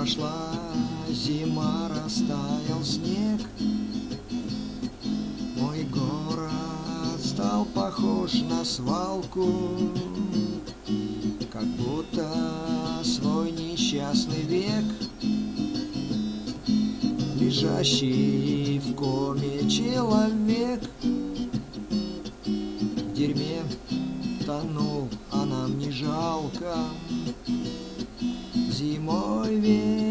Прошла зима, растаял снег. Мой город стал похож на свалку Как будто свой несчастный век. Лежащий в коме человек. В дерьме тонул, а нам не жалко. Зимой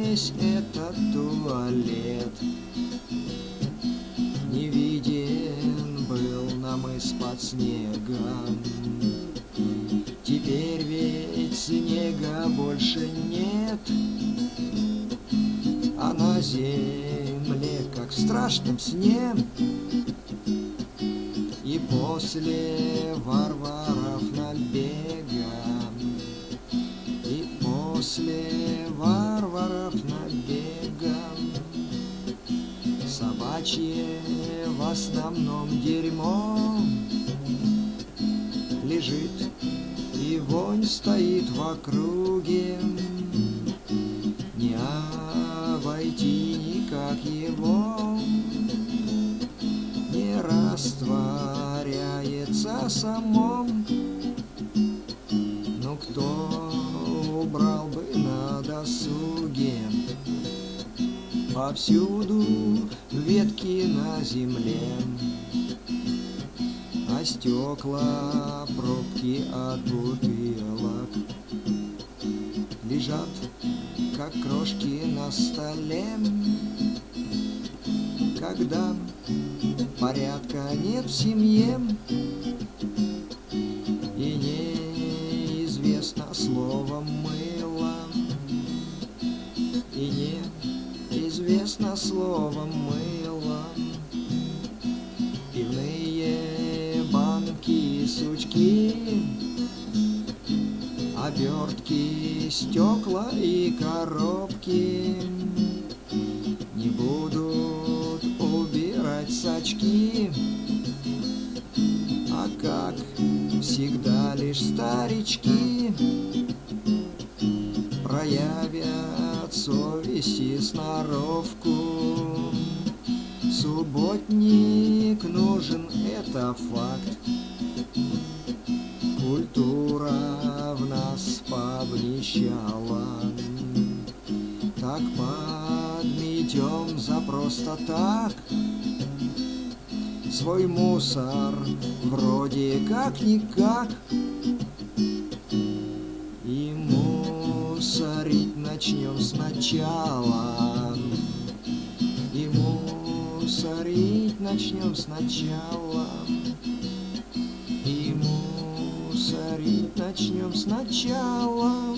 весь этот туалет. Не виден был нам из-под снега. Теперь ведь снега больше нет. А на земле, как в страшном сне И после варваров в основном дерьмо. Лежит и вонь стоит в округе. Не обойти никак его. Не растворяется самом Ну кто убрал бы на досуге Повсюду ветки на земле. А стекла, пробки от бутылок Лежат, как крошки на столе. Когда порядка нет в семье неизвестно слово мыло. Пивные банки, сучки Обертки, стекла и коробки. Не будут убирать сачки. А как всегда лишь старички. Проявят совесть и сноровку. Субботник нужен, это факт. Культура в нас повнищала Так подметем за просто так. Свой мусор вроде как-никак мусорить начнем сначала. И мусорить начнем сначала. И мусорить начнем сначала